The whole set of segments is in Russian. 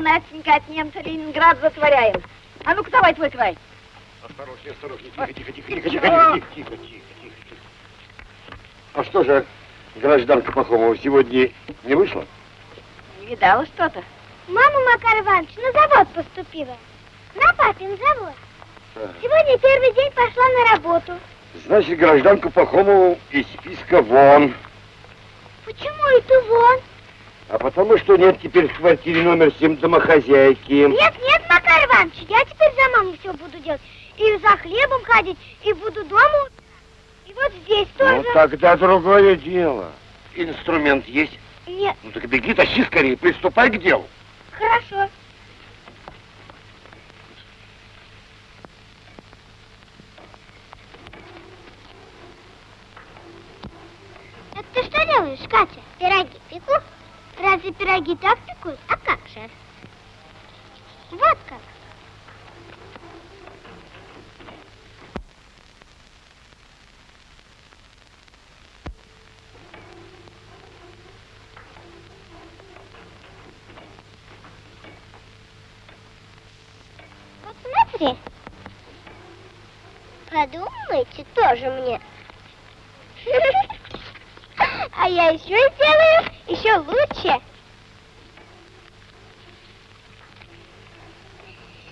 мы, Настенька, от немца Ленинград затворяем. А ну-ка давай твой край. Осторожнее, осторожнее, тихо, тихо, тихо, тихо, тихо, тихо, тихо, тихо, тихо. А что же, гражданка Пахомова сегодня не вышла? Не видала что-то. Мама Макар Иванович на завод поступила. На папин завод. А. Сегодня первый день пошла на работу. Значит, гражданку Пахомову из списка вон. Почему это вон? Потому что нет теперь в квартире номер 7 домохозяйки. Нет, нет, Макар Иванович, я теперь за маму все буду делать. И за хлебом ходить, и буду дома. И вот здесь тоже. Ну, тогда другое дело. Инструмент есть? Нет, Ну, так беги, тащи скорее, приступай к делу. хорошо. Это ты что делаешь, Катя? Пироги пеку? Разве пироги так пекут? А как же? Вот как. Вот смотри. Подумайте тоже мне. А я еще сделаю еще лучше.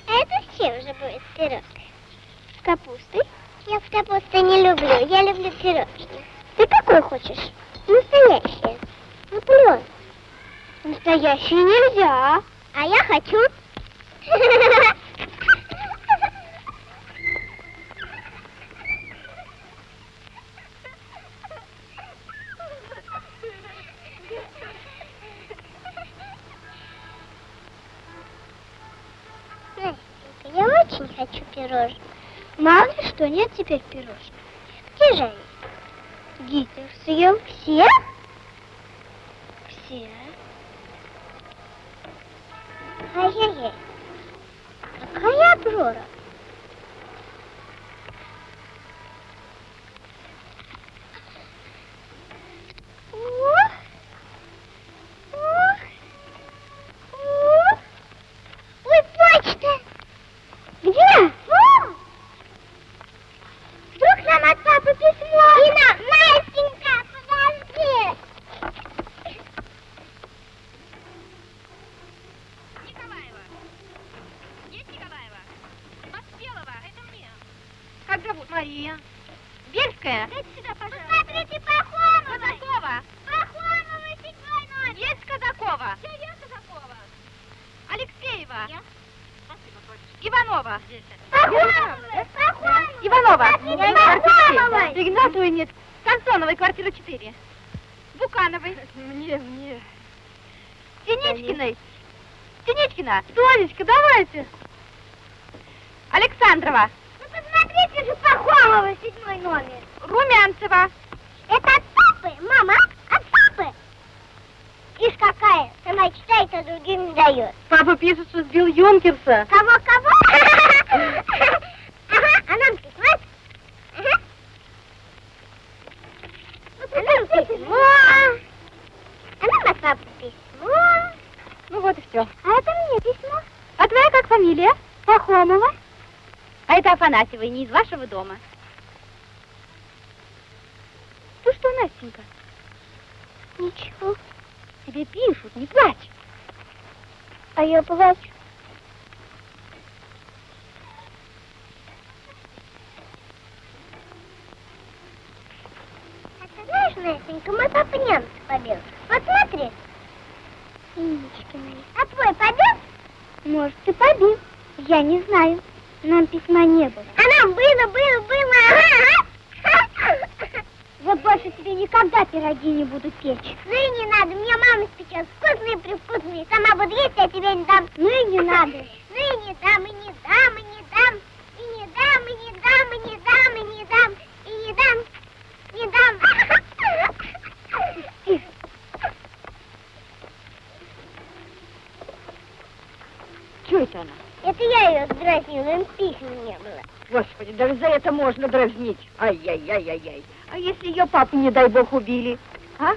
А это с чем же будет пирог? С капустой? Я с капустой не люблю. Я люблю пирожки. Ты какой хочешь? Настоящий. Наполеон. Настоящий нельзя. А я хочу. очень хочу пирожных. Мало ли что, нет теперь пирожных. Где же они? Гитлер съел все? Все. Ай-яй-яй. Какая обжора. Где? Вдруг нам от это я ее сдразнила, им писем не было. Господи, даже за это можно дразнить. Ай-яй-яй-яй-яй. А если ее папу, не дай бог, убили? А?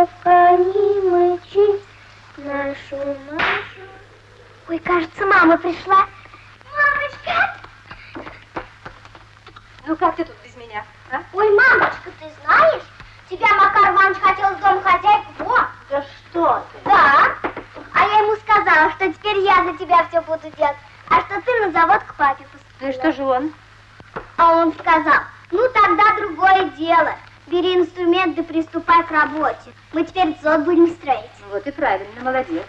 Не мычи, нашу Машу. Ой, кажется, мама пришла. Мамочка! Ну как ты тут без меня, а? Ой, мамочка, ты знаешь, тебя Макар Иванович хотел с дом хозяйку. Во! Да что ты? Да. А я ему сказала, что теперь я за тебя все буду делать, а что ты на завод к папе Ну и поступила. что же он? А он сказал, ну тогда другое дело. Бери инструмент да приступай к работе. Мы теперь завод будем строить. Вот и правильно, молодец.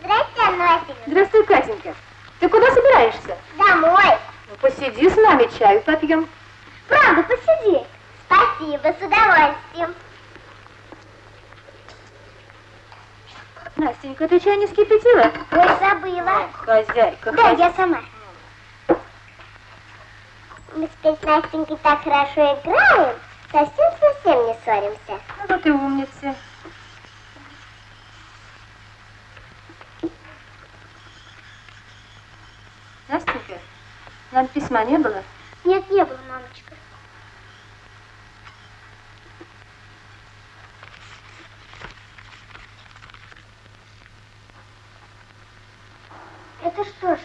Здрасте, Настя. Здравствуй, Катенька. Ты куда собираешься? Домой. Ну, посиди с нами, чаю попьем. Правда, посиди. Спасибо, с удовольствием. Настенька, ты чай не скипятила? Ой, забыла. Хозяйка, Да, я сама. Мы теперь с Настенькой так хорошо играем, совсем-совсем не ссоримся. Ну, вот и умница. Настенька, нам письма не было? Нет, не было, мамочка. Это что же?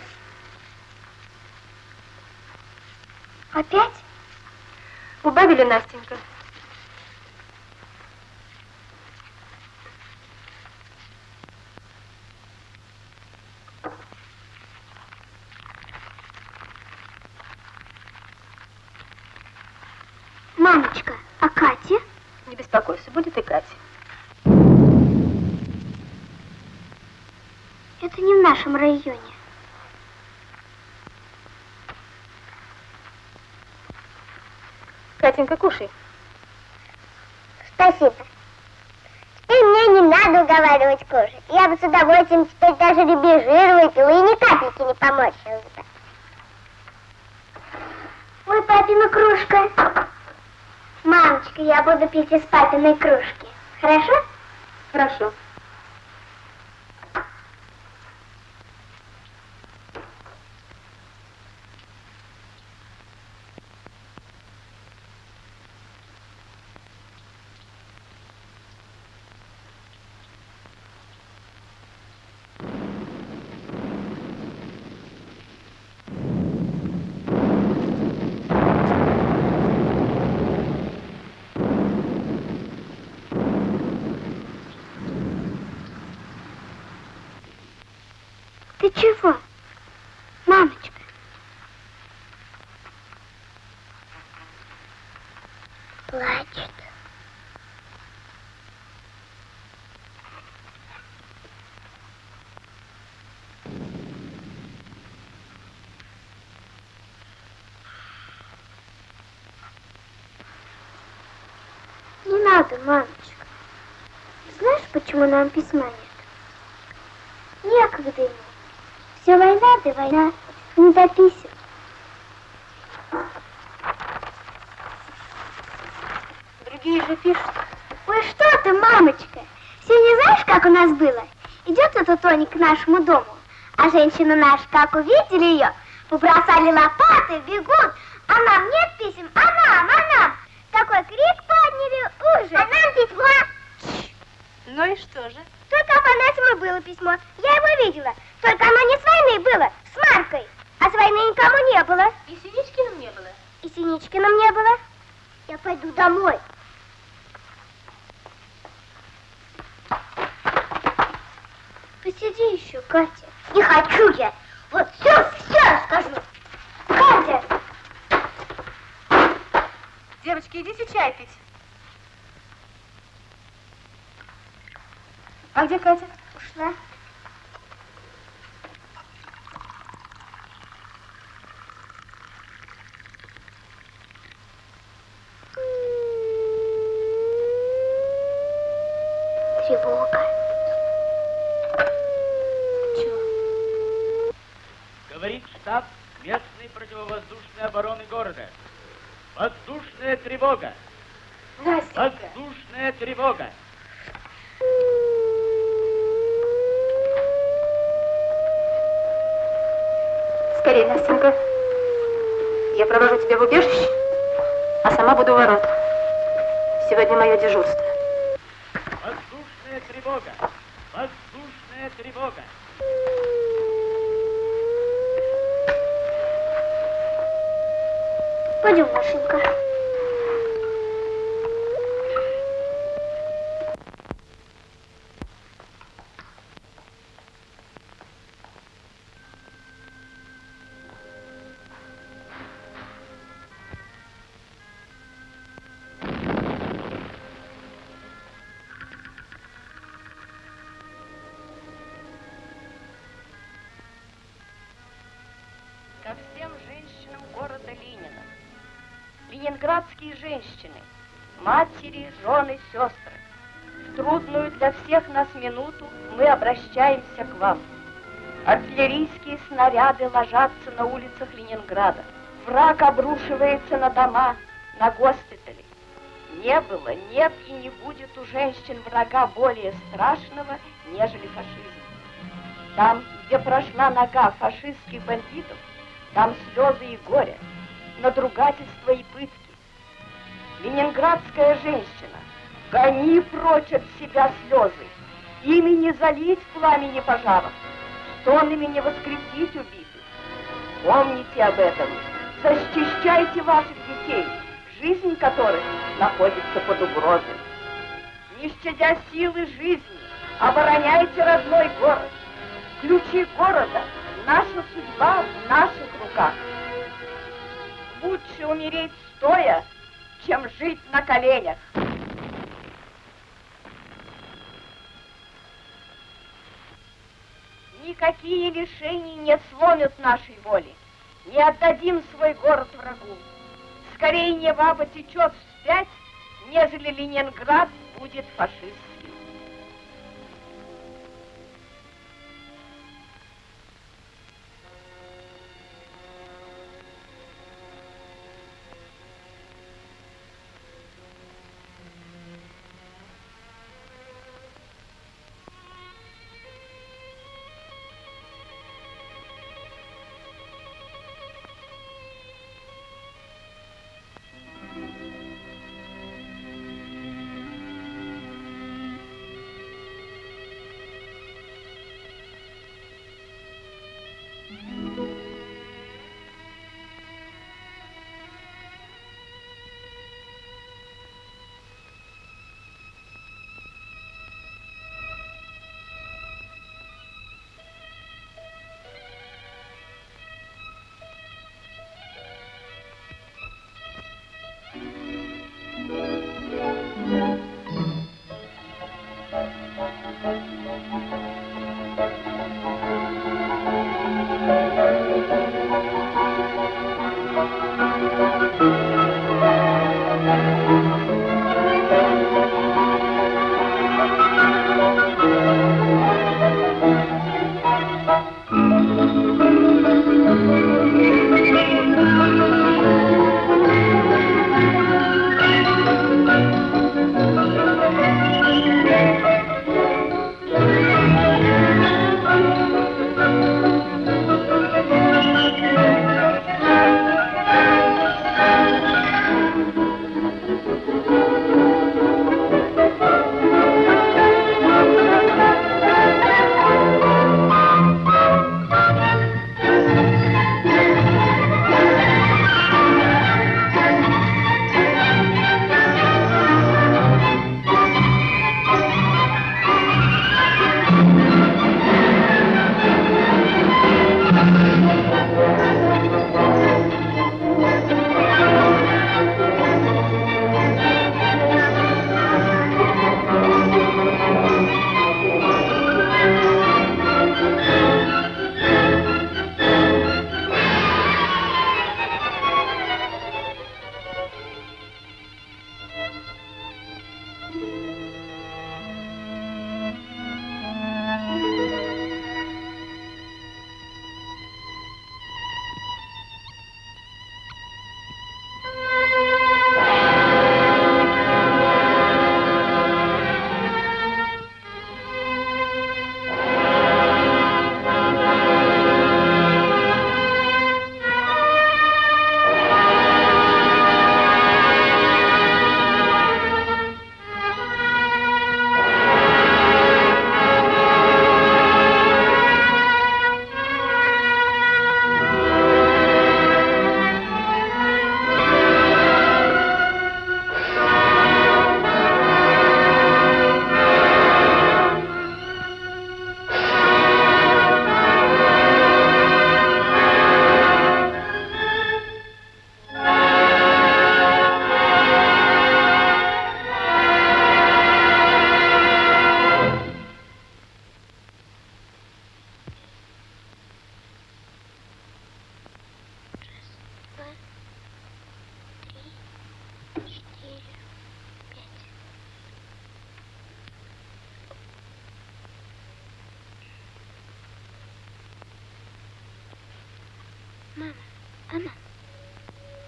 Опять? Убавили, Настенька. Мамочка, а Катя? Не беспокойся, будет и Катя. Это не в нашем районе. Катенька, кушай. Спасибо. Теперь мне не надо уговаривать кушать. Я бы с удовольствием теперь даже ребежир выпила и ни капельки не поморщилась бы. Ой, папина кружка. Мамочка, я буду пить из папиной кружки. Хорошо? Хорошо. Ты чего? Мамочка. Плачет. Надо, мамочка. Знаешь, почему нам письма нет? Некогда ему. Все война да война, не до писем. Другие же пишут. Ой, что ты, мамочка? Сегодня знаешь, как у нас было? Идет эта Тоня к нашему дому, а женщины наши, как увидели ее, побросали лопаты, бегут, а нам нет писем, а нам, а нам. Такой крик подняли, ужас. А нам письмо. Ну и что же? Только Афанасьему было письмо. Я его видела. Только оно не с войны было, с Маркой. А с войны никому не было. И Синичкиным не было? И Синичкиным не было. Я пойду домой. Посиди еще, Катя. Не хочу я. Вот все, все расскажу. Катя! Девочки, идите чай пить. Где Катя? Всех нас минуту мы обращаемся к вам. Артиллерийские снаряды ложатся на улицах Ленинграда. Враг обрушивается на дома, на госпитали. Не было, нет и не будет у женщин врага более страшного, нежели фашизм. Там, где прошла нога фашистских бандитов, там слезы и горе, надругательства и пытки. Ленинградская женщина, гони прочь от себя слезы, ими не залить пламени пожаров, стонами не воскресить убитых. Помните об этом, защищайте ваших детей, жизнь которых находится под угрозой. Не щадя силы жизни, обороняйте родной город. Ключи города, наша судьба в наших руках. Лучше умереть стоя, чем жить на коленях. Никакие лишения не сломят нашей воли. Не отдадим свой город врагу. Скорее Нева потечет вспять, нежели Ленинград будет фашистским.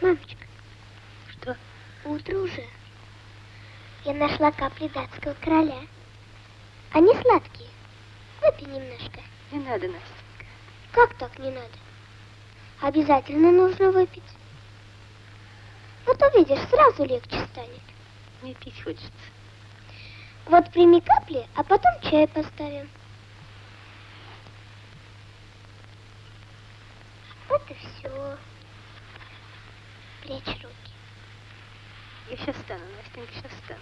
Мамочка, Что? утро уже. Я нашла капли датского короля. Они сладкие. Выпей немножко. Не надо, Настя. Как так не надо? Обязательно нужно выпить. Вот увидишь, сразу легче станет. Мне пить хочется. Вот прими капли, а потом чай поставим. inconsistent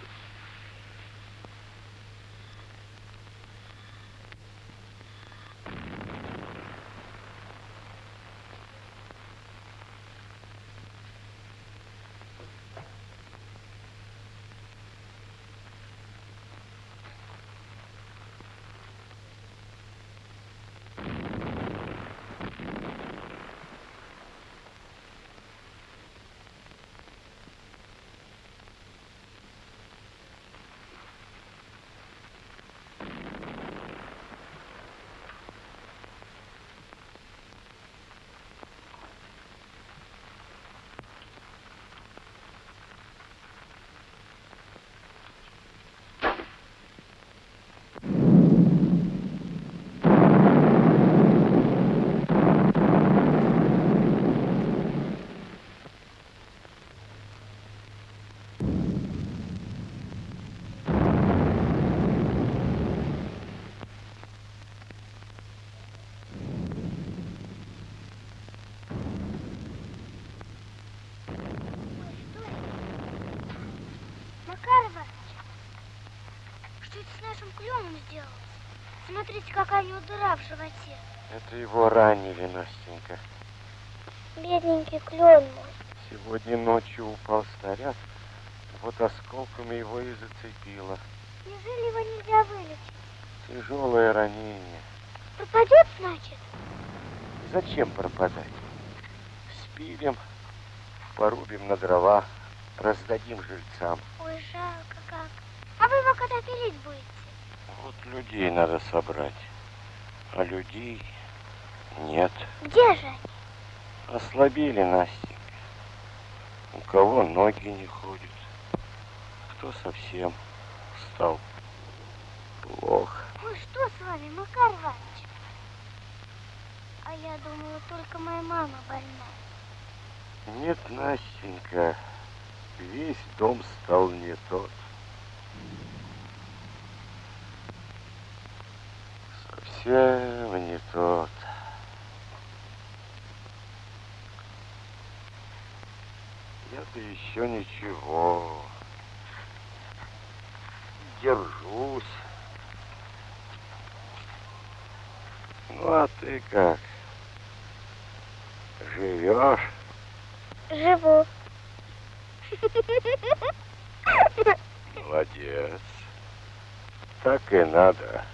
Смотрите, какая у него дыра в животе. Это его ранили, Настенька. Бедненький клен мой. Сегодня ночью упал снаряд, вот осколками его и зацепило. Неужели его нельзя вылечить? Тяжелое ранение. Пропадет, значит? Зачем пропадать? Спилим, порубим на дрова, раздадим жильцам. Ой, жалко как. А вы его когда пилить будете? Вот людей надо собрать, а людей нет. Где же они? Ослабели, Настенька. У кого ноги не ходят, кто совсем стал плохо. Ой, что с вами, Макар Иванович? А я думала, только моя мама больна. Нет, Настенька, весь дом стал не тот. Совсем не тот. Я-то еще ничего. Держусь. Ну, а ты как? Живешь? Живу. Молодец. Так и надо.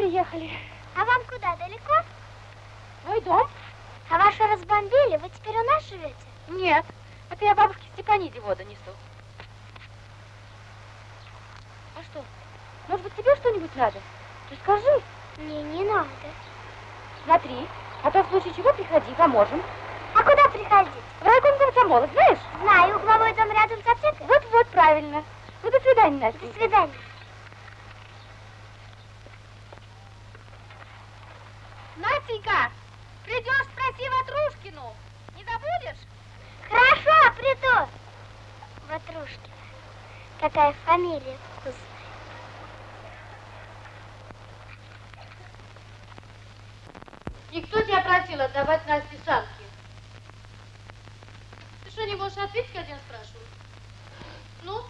Приехали. А вам куда, далеко? Твой дом? А вашу разбомбили? Вы теперь у нас живете? Нет. Это я бабушке Степаниде воду несу. А что? Может быть, тебе что-нибудь надо? Ты скажи. Не, не надо. Смотри. А то в случае чего приходи, поможем. А куда приходить? В райком комсомола, знаешь? Знаю, угловой дом рядом с аптекой. Вот-вот, правильно. Ну, до свидания, Настя. До свидания. Настенька, придешь, спроси Ватрушкину. Не забудешь? Хорошо, приду. Ватрушкина. Какая фамилия вкусная. Никто тебя просил отдавать Насте санки. Ты что, не можешь ответить, когда я спрашиваю? Ну,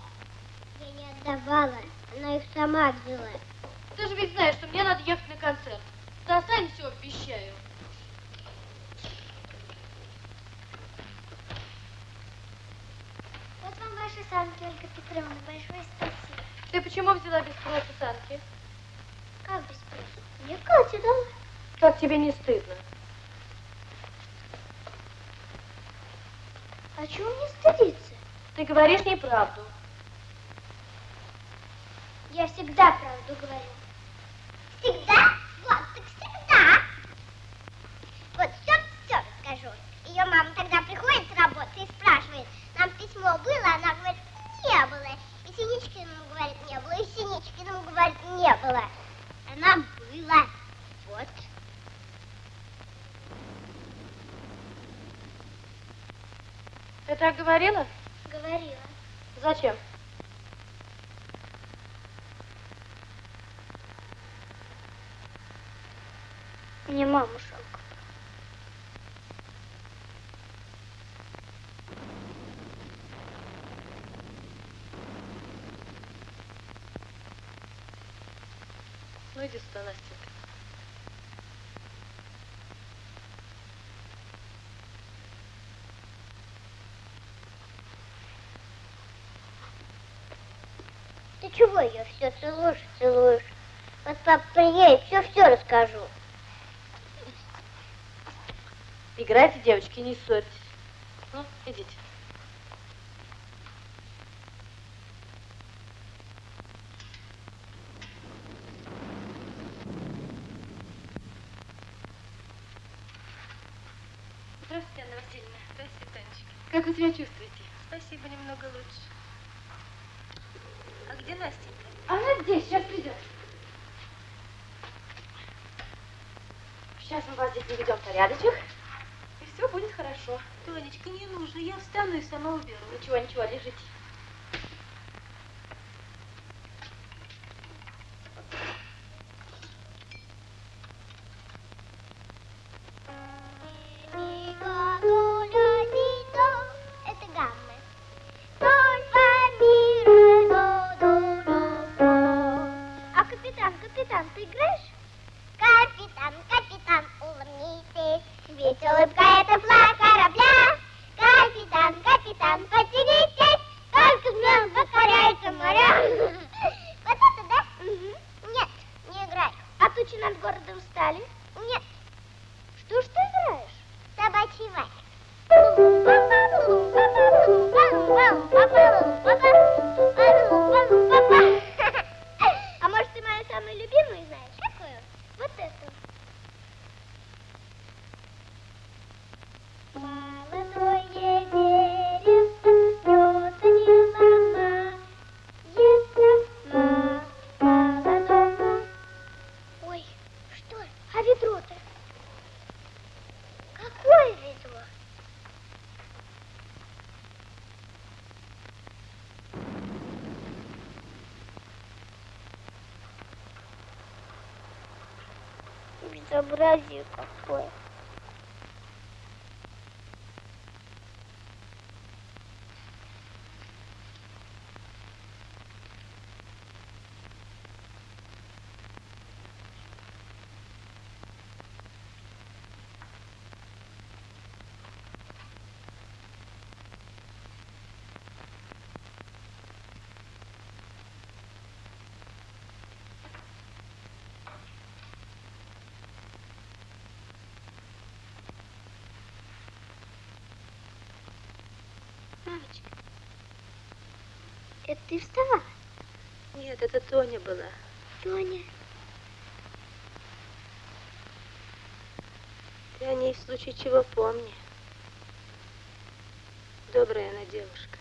Я не отдавала. Она их сама взяла. ты же ведь знаешь, что мне надо ехать на концерт. Ты останешься, обещаю. Вот вам ваши санки, Ольга Петровна. Большое спасибо. Ты почему взяла без спроса санки? Как без спроса? Мне Катя дала. Как тебе не стыдно? А чего мне стыдиться? Ты говоришь неправду. Я всегда правду говорю. Всегда? Не было. Она была. Вот. Ты так говорила? Говорила. Зачем? Мне мама жалко. Ну иди сюда, Настенька. Ты чего ее все целуешь, целуешь? Вот папа приедет, все-все расскажу. Играйте, девочки, не ссорьтесь. Ну, идите. Rose Мамочка, это ты вставала? Нет, это Тоня была. Тоня. Ты о ней в случае чего помни. Добрая она девушка.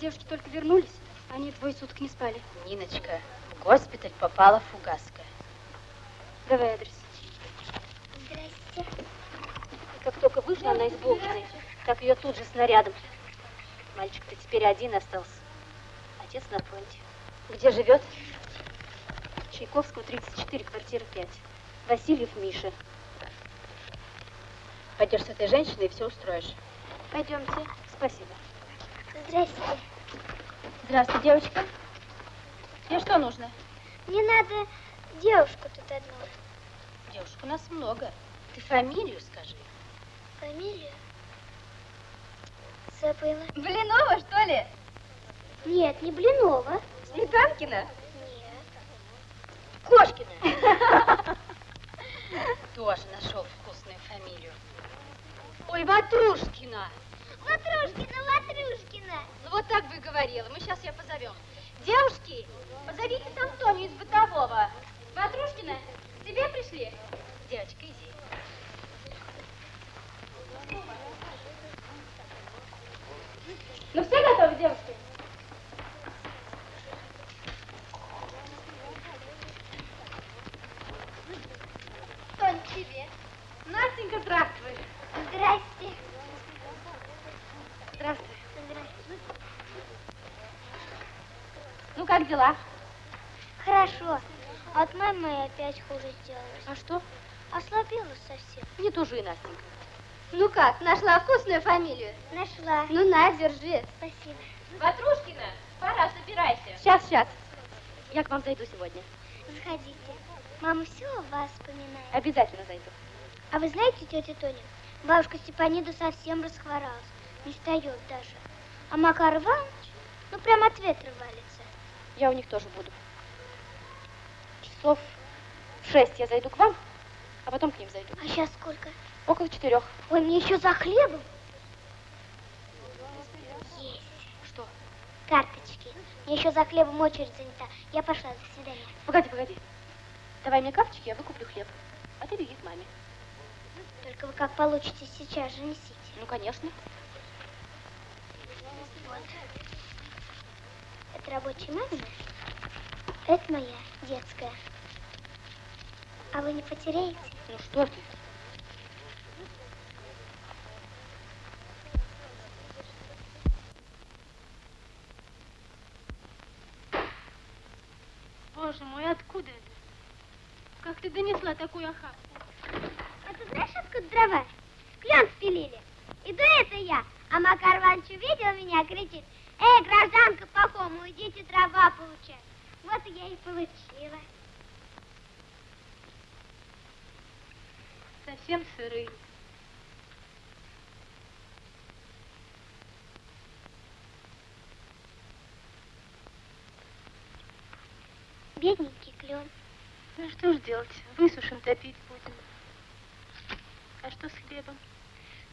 Девушки только вернулись. Они двое суток не спали. Ниночка, в госпиталь попала фугаска. Давай адрес. Здрасте. И как только вышла она из Булкиной, так ее тут же снарядом. Мальчик-то теперь один остался. Отец на фронте. Где живет? Чайковского, 34, квартира 5. Васильев Миша. Пойдешь с этой женщиной и все устроишь. Пойдемте. Спасибо. Здравствуй, девочка. Тебе что нужно? Мне надо девушку тут одну. Девушек у нас много. Ты фамилию скажи. Фамилию? Забыла. Блинова, что ли? Нет, не Блинова. Сметанкина? Нет. Кошкина. Тоже нашел вкусную фамилию. Ой, Ватрушкина. Так бы говорила. Мы сейчас ее позовем. Девушки, позовите там Тоню из бытового. Ватрушкина, к тебе пришли? Девочка, иди. Ну все готовы, девушки? Тонь, тебе. Настенька, здравствуй. Здрасте. Здравствуй. Здрасте. Ну как дела? Хорошо. А от мамы опять хуже сделалось. А что? Ослабела совсем. Не тужи, Настенька. Ну как, нашла вкусную фамилию? Нашла. Ну на, держи. Спасибо. Ватрушкина, пора, собирайся. Сейчас, сейчас. Я к вам зайду сегодня. Заходите. Мама все о вас вспоминает. Обязательно зайду. А вы знаете, тетя Тоня, бабушка Степанида совсем расхворалась. Не встает даже. А Макар Иванович, ну прям от ветра валится. Я у них тоже буду. Часов в шесть я зайду к вам, а потом к ним зайду. А сейчас сколько? Около четырех. Ой, мне еще за хлебом. Есть. Что? Карточки. Мне еще за хлебом очередь занята. Я пошла, до свидания. Погоди, погоди. Давай мне карточки, я выкуплю хлеб. А ты беги к маме. Только вы как получите сейчас же несите. Ну, конечно. Вот. Это рабочая мамина. Это моя детская. А вы не потеряете? Ну что ты? Боже мой, откуда это? Как ты донесла такую охапку? А ты знаешь, откуда дрова? Клен спилили. Иду это я, а Макар Иванович увидел меня, кричит, Эй, гражданка Пахома, идите дрова получать. Вот я и получила. Совсем сырые. Бедненький клен. Ну что ж делать? Высушим, топить будем. А что с хлебом?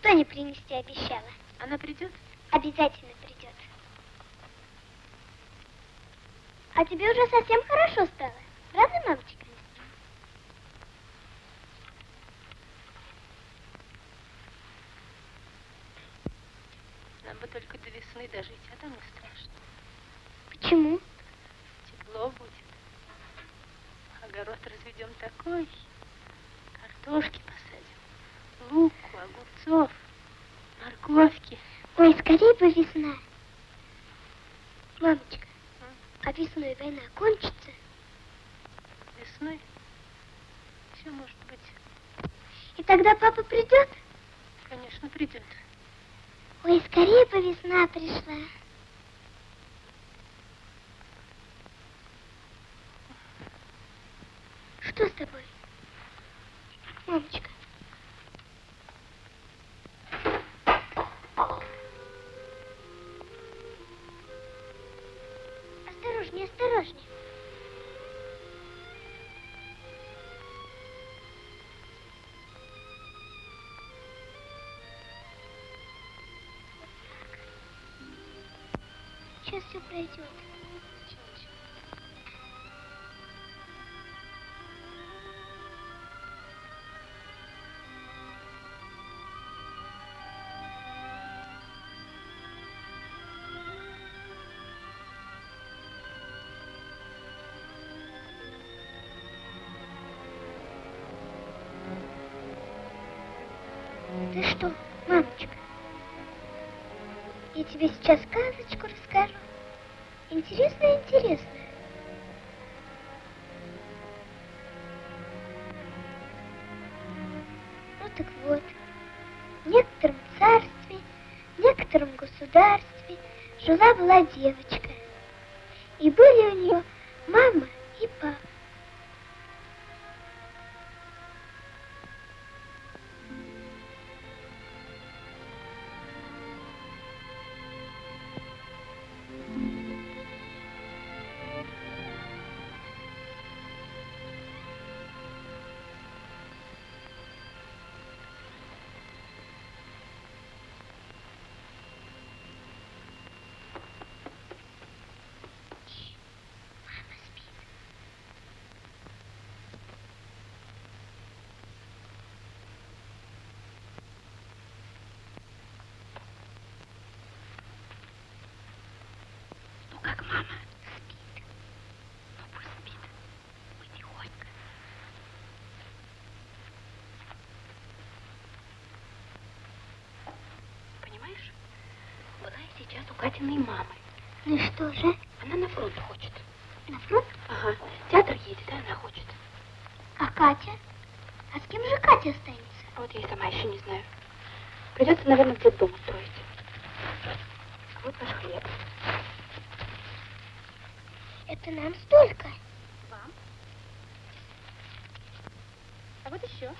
Тоня принести обещала. Она придет? Обязательно придет. А тебе уже совсем хорошо стало. Правда, мамочка? Нам бы только до весны дожить, а там не страшно. Почему? Тепло будет. Огород разведем такой. Картошки посадим. Луку, огурцов, морковки. Ой, скорее бы весна. Мамочка, а весной война кончится? Весной все может быть. И тогда папа придет? Конечно, придет. Ой, скорее бы весна пришла. Что с тобой? Мамочка. Осторожнее, осторожнее. Сейчас все пройдет. Ты что, мамочка? Я тебе сейчас сказочку расскажу. Интересная, интересная. Ну так вот, в некотором царстве, в некотором государстве жила-была девочка. И были у нее что же? Она на фронт хочет. На фронт? Ага. Театр едет, и она хочет. А Катя? А с кем же Катя останется? А вот я и сама еще не знаю. Придется, наверное, в детдом устроить. А вот ваш хлеб. Это нам столько. Вам? А вот еще.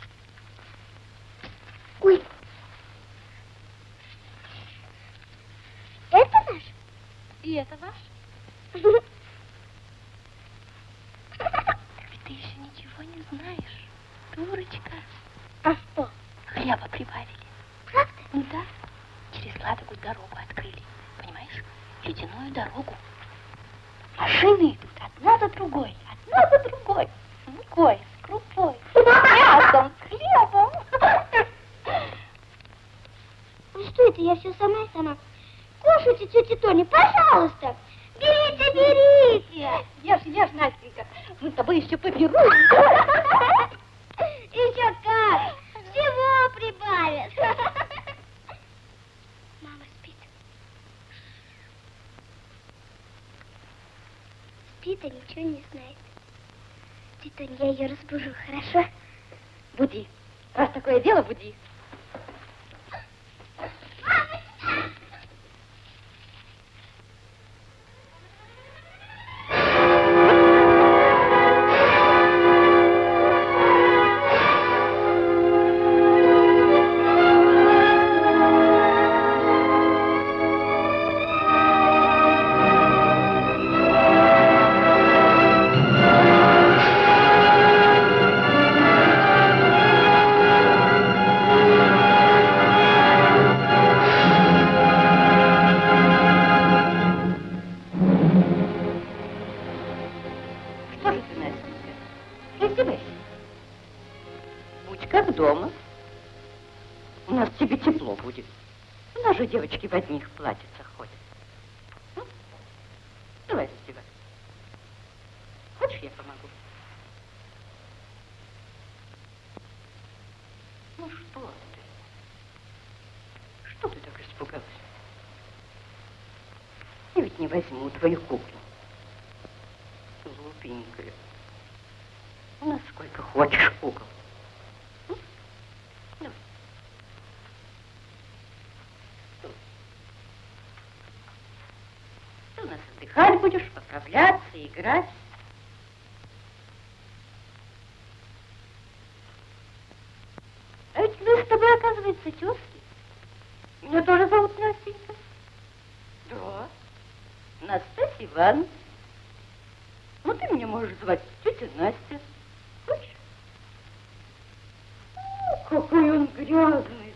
Ой. Это наш? И это ваш? Ведь ты еще ничего не знаешь, дурочка. А что? Хлеба прибавили. Правда? Ну да. Через Ладогу дорогу открыли. Понимаешь? Ледяную дорогу. Машины идут одна за другой, одна за другой. С мукой, с крупой, с мясом, с хлебом. Ну что это, я все сама и сама. Кушайте, тетя Тоня, пожалуйста. Берите, берите. Ешь, ешь, Настенька. Мы с тобой еще поберем. Еще как. Всего прибавят. Мама спит. Спит, а ничего не знает. Тоня, я ее разбужу, хорошо? Буди. Раз такое дело, буди. твою куклу, Глупенькая. У нас сколько хочешь кукол. Ну, ну, ну. Ты у нас отдыхать будешь, поправляться, играть. А ведь мы с тобой, оказывается, тезки. Меня тоже зовут Настенька. Настасья Ивановна. Ну, ты меня можешь звать тетя Настя. Хочешь? О, какой он грязный.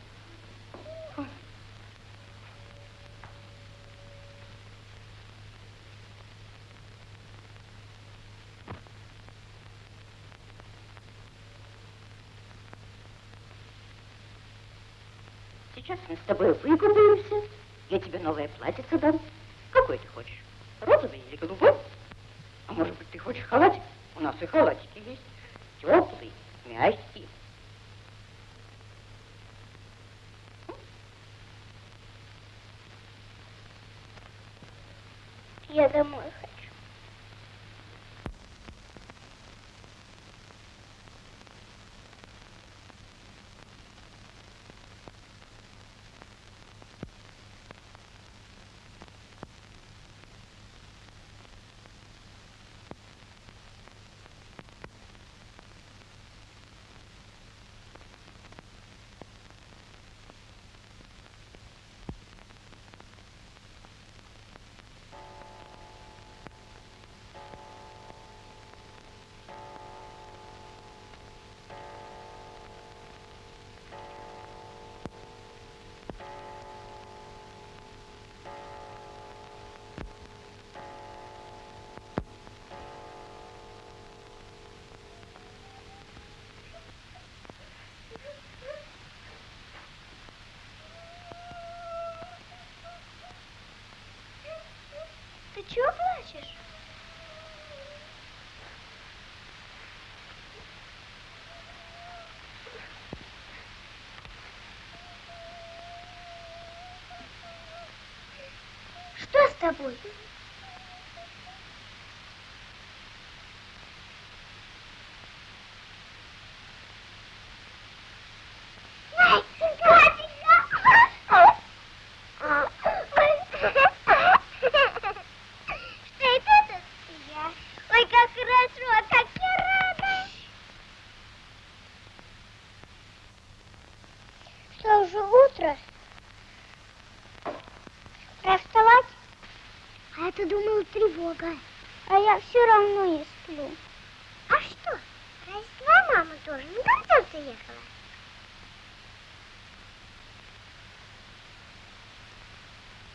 Сейчас мы с тобой выкупаемся. Я тебе новое платьице дам. Какой ты хочешь? Розовый или голубой? А может быть, ты хочешь халатик? У нас и халатики есть. Теплый, мягкий. Чего плачешь? Что с тобой? Что это тут я? Ой, как хорошо, как я рада. Что, уже утро? Пора вставать? А я-то думала тревога. А я все равно не сплю. А что? Разве твоя мама тоже на концерт уехала?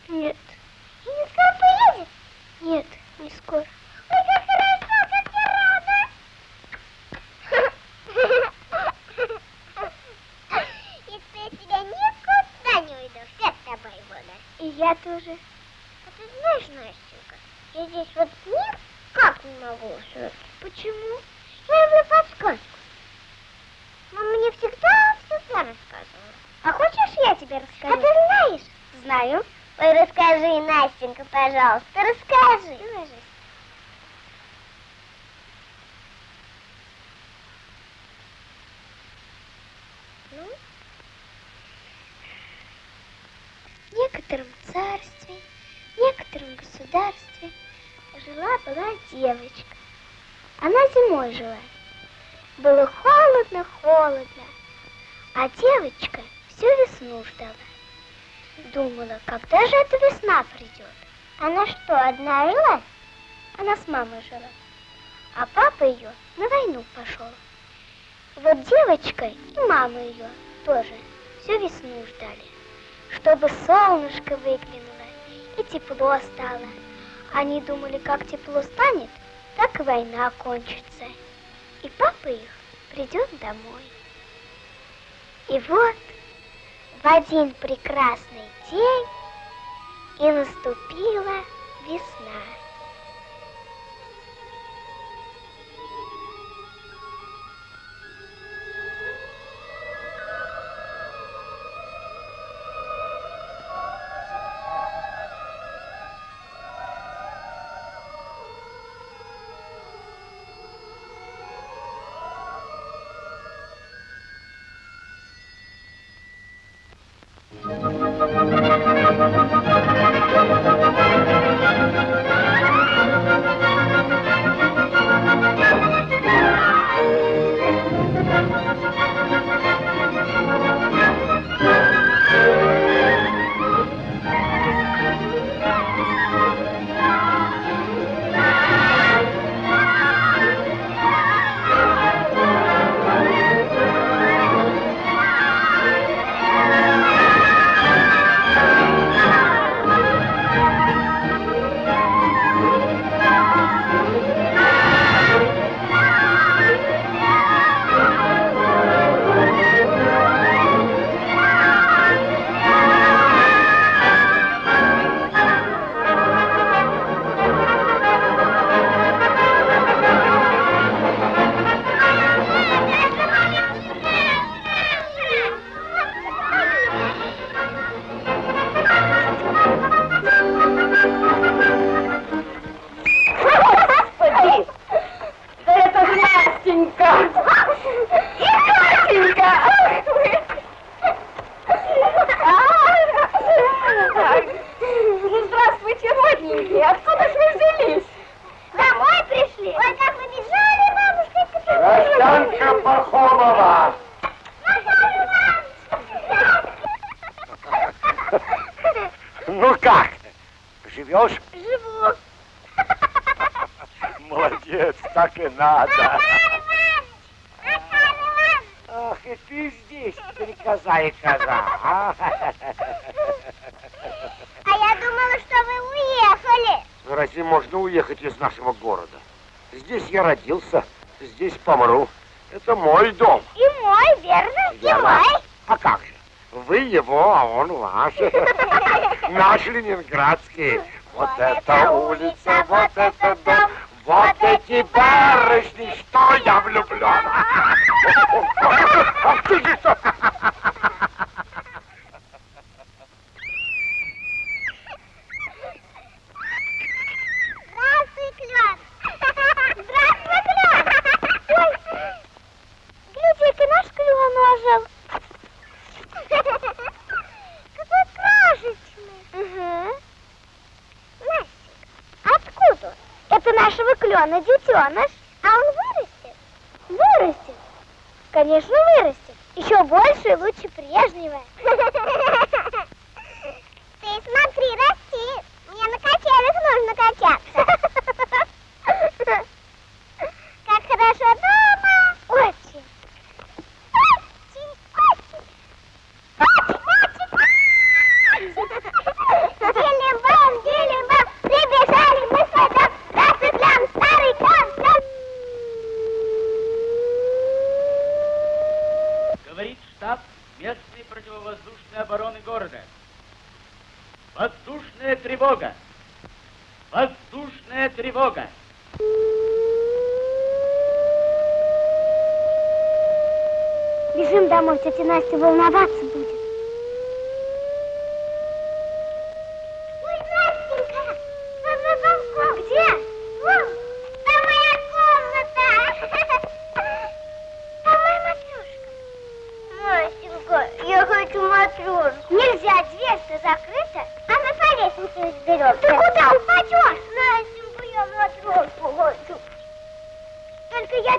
Нет. И не скоро поедет? Нет, не скоро. Ой, как хорошо, как я рада! Если я тебя никуда не уйду, все с тобой буду. И я тоже. А ты знаешь, Настенька, я здесь вот никак не могу уснуть. Почему? Я люблю подсказку. Мама мне всегда всегда рассказывала. А хочешь, я тебе расскажу? А ты знаешь? Знаю. Ой, расскажи, Настенька, пожалуйста, жила-была девочка. Она зимой жила. Было холодно-холодно, а девочка всю весну ждала. Думала, когда же эта весна придет? Она что, одна жила? Она с мамой жила. А папа ее на войну пошел. Вот девочка и мама ее тоже всю весну ждали, чтобы солнышко выглянуло и тепло стало. Они думали, как тепло станет, так и война кончится. И папа их придет домой. И вот в один прекрасный день и наступила весна. здесь, стрекоза и коза? А? а я думала, что вы уехали. Ну, разве можно уехать из нашего города? Здесь я родился, здесь помру. Это мой дом. И мой, верно? верно. И мой. А как же? Вы его, а он ваш. Наш ленинградский. Вот это улица, вот это дом. Вот эти барышни, что я влюблен! Иваныч утеныш, а он вырастет, вырастет. Конечно, вырастет. Еще больше и лучше прежнего.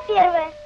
первое.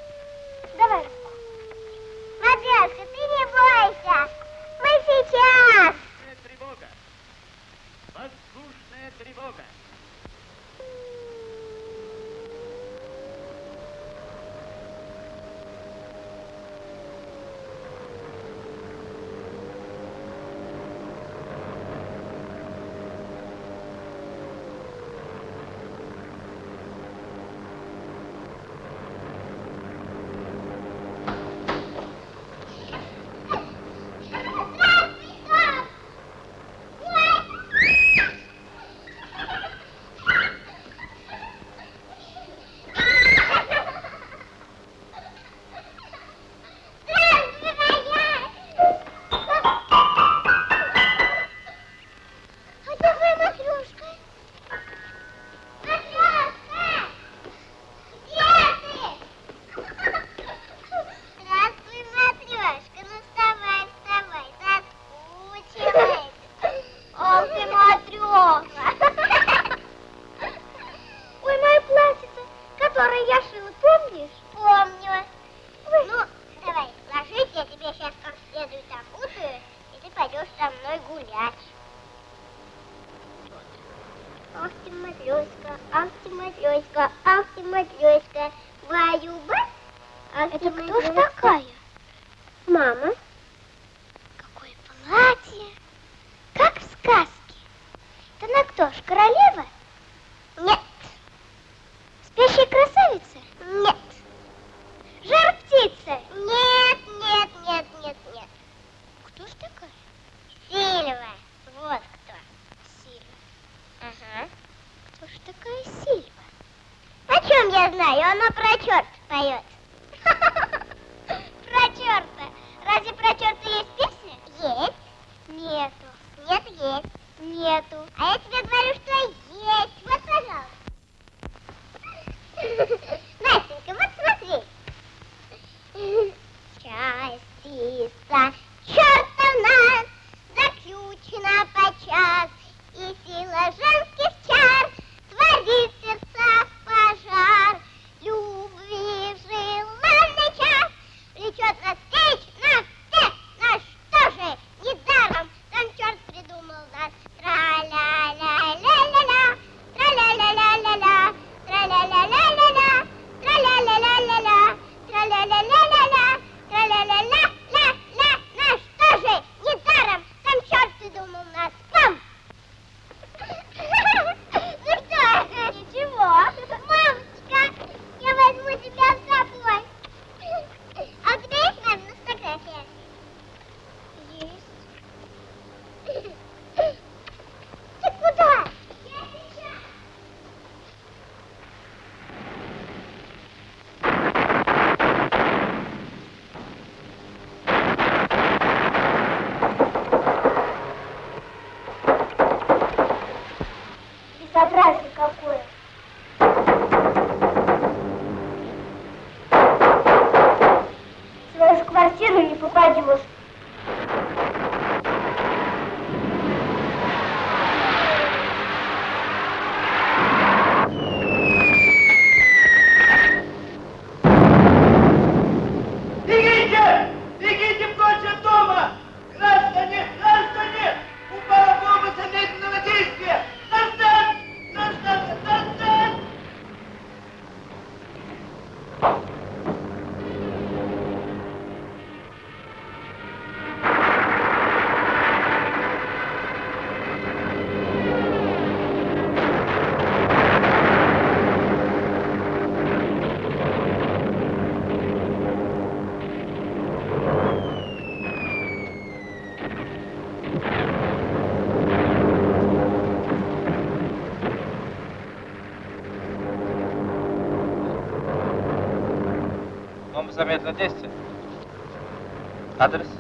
нету. Нет, есть. Нету. А я тебе говорю, что есть. Вот, пожалуйста. Настенька, вот смотри. Частица Бомба замедленного действия. Адрес?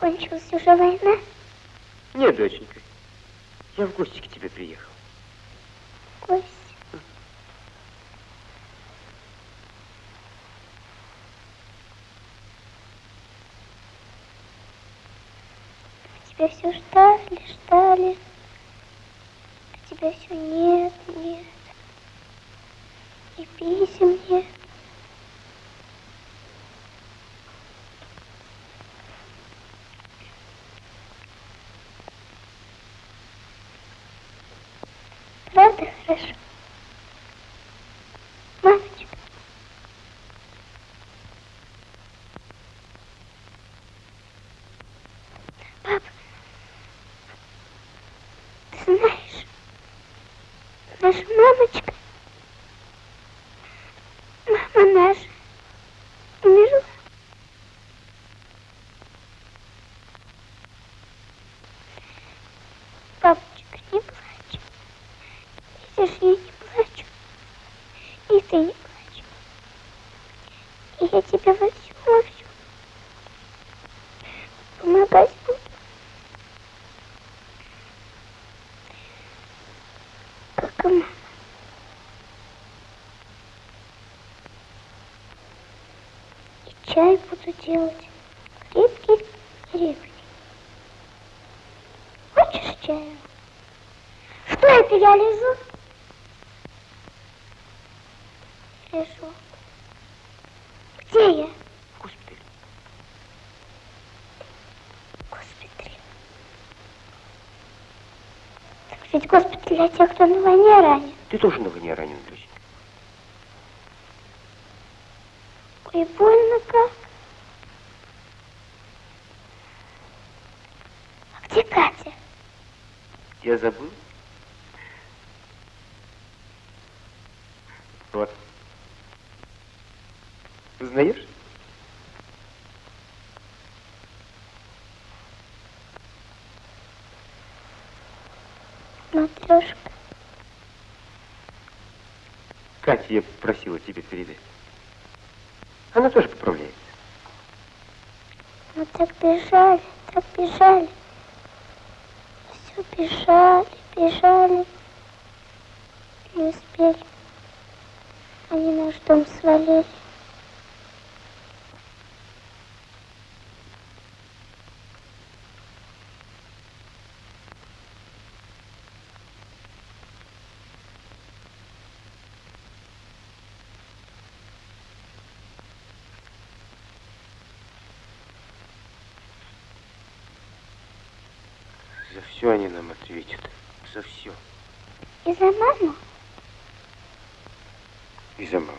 Кончилась уже война? Нет, доченька. Я в гости к тебе приехал. Гость. Тебя все ждали, ждали. А тебя все нет, нет. И писем нет. Правда хорошо? Мамочка. Папа, ты знаешь, наша мамочка, мама наша, умерла. Папочка, не плачь. Видишь, я не плачу. И ты не плачь. И я тебе во всем, во всем помогать буду. Как и мама. И буду делать. Крепкий, крепкий. Хочешь чаю? Что это я лежу? Лежу. Где я? Госпиталь. Госпиталь. Так ведь госпиталь для тех, кто на войне ранен. Ты тоже на войне ранен, доченька. Ой, больно как. А где Катя? Я забыл. Вот. Узнаешь? Матрешка. Катя я просила тебе передать. Она тоже поправляется. Мы так бежали, так бежали. Бежали, бежали. Не успели. Они наш дом свалили. За все они нам ответят. За все. И за маму? И за маму.